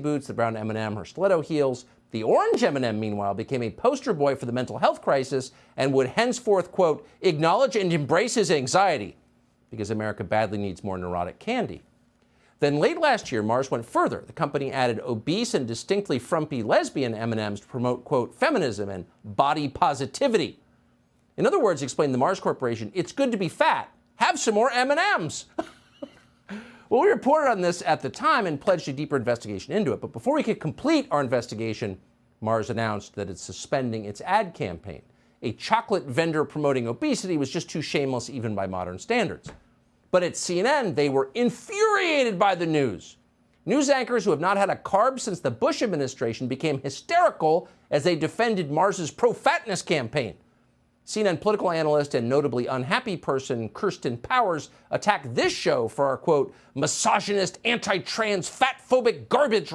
boots, the brown M&M, her stiletto heels. The orange M&M, meanwhile, became a poster boy for the mental health crisis and would henceforth, quote, acknowledge and embrace his anxiety because America badly needs more neurotic candy. Then late last year, Mars went further. The company added obese and distinctly frumpy lesbian M&Ms to promote, quote, feminism and body positivity. In other words, explained the Mars Corporation, it's good to be fat. Have some more M&Ms. well, we reported on this at the time and pledged a deeper investigation into it. But before we could complete our investigation, Mars announced that it's suspending its ad campaign. A chocolate vendor promoting obesity was just too shameless even by modern standards. But at CNN, they were infuriated by the news. News anchors who have not had a carb since the Bush administration became hysterical as they defended Mars's pro-fatness campaign. CNN political analyst and notably unhappy person Kirsten Powers attacked this show for our quote misogynist, anti-trans, fat-phobic garbage